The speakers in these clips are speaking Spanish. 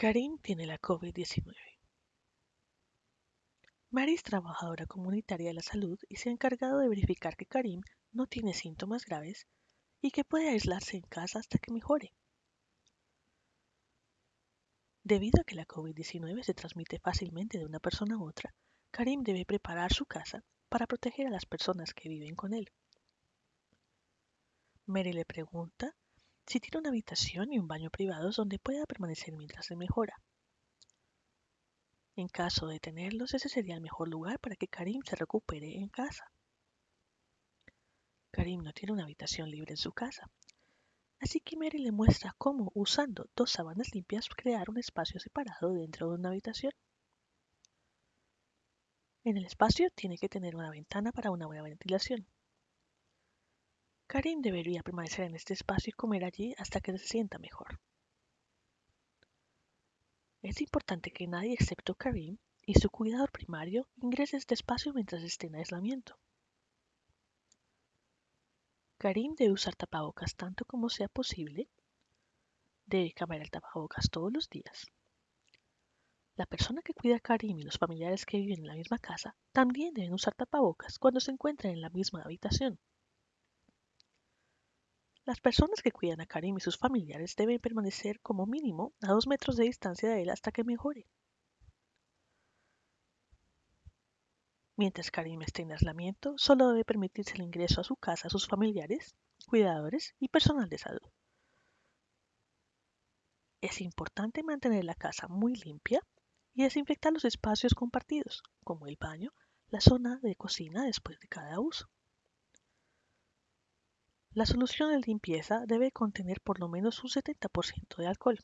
Karim tiene la COVID-19. Mary es trabajadora comunitaria de la salud y se ha encargado de verificar que Karim no tiene síntomas graves y que puede aislarse en casa hasta que mejore. Debido a que la COVID-19 se transmite fácilmente de una persona a otra, Karim debe preparar su casa para proteger a las personas que viven con él. Mary le pregunta si tiene una habitación y un baño privados donde pueda permanecer mientras se mejora. En caso de tenerlos, ese sería el mejor lugar para que Karim se recupere en casa. Karim no tiene una habitación libre en su casa, así que Mary le muestra cómo, usando dos sábanas limpias, crear un espacio separado dentro de una habitación. En el espacio tiene que tener una ventana para una buena ventilación. Karim debería permanecer en este espacio y comer allí hasta que se sienta mejor. Es importante que nadie excepto Karim y su cuidador primario ingrese a este espacio mientras esté en aislamiento. Karim debe usar tapabocas tanto como sea posible. Debe cambiar el tapabocas todos los días. La persona que cuida a Karim y los familiares que viven en la misma casa también deben usar tapabocas cuando se encuentren en la misma habitación. Las personas que cuidan a Karim y sus familiares deben permanecer como mínimo a dos metros de distancia de él hasta que mejore. Mientras Karim esté en aislamiento, solo debe permitirse el ingreso a su casa a sus familiares, cuidadores y personal de salud. Es importante mantener la casa muy limpia y desinfectar los espacios compartidos, como el baño, la zona de cocina después de cada uso. La solución de limpieza debe contener por lo menos un 70% de alcohol.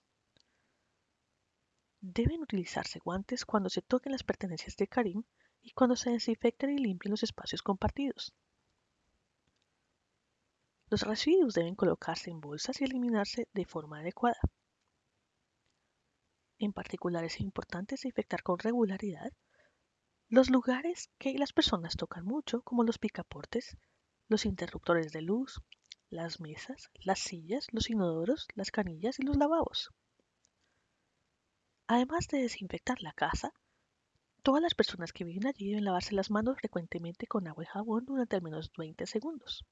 Deben utilizarse guantes cuando se toquen las pertenencias de Karim y cuando se desinfecten y limpien los espacios compartidos. Los residuos deben colocarse en bolsas y eliminarse de forma adecuada. En particular es importante desinfectar con regularidad los lugares que las personas tocan mucho, como los picaportes, los interruptores de luz, las mesas, las sillas, los inodoros, las canillas y los lavabos. Además de desinfectar la casa, todas las personas que viven allí deben lavarse las manos frecuentemente con agua y jabón durante al menos 20 segundos.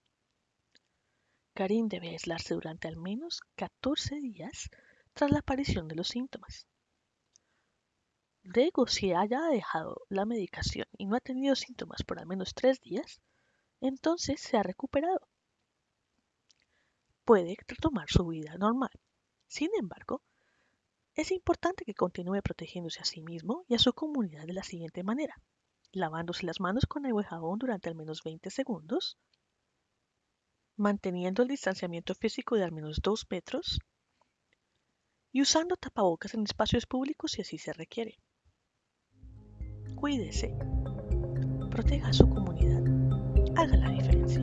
Karim debe aislarse durante al menos 14 días tras la aparición de los síntomas. Luego, si haya dejado la medicación y no ha tenido síntomas por al menos 3 días, entonces se ha recuperado puede retomar su vida normal. Sin embargo, es importante que continúe protegiéndose a sí mismo y a su comunidad de la siguiente manera. Lavándose las manos con agua y jabón durante al menos 20 segundos, manteniendo el distanciamiento físico de al menos 2 metros y usando tapabocas en espacios públicos si así se requiere. Cuídese, proteja a su comunidad, haga la diferencia.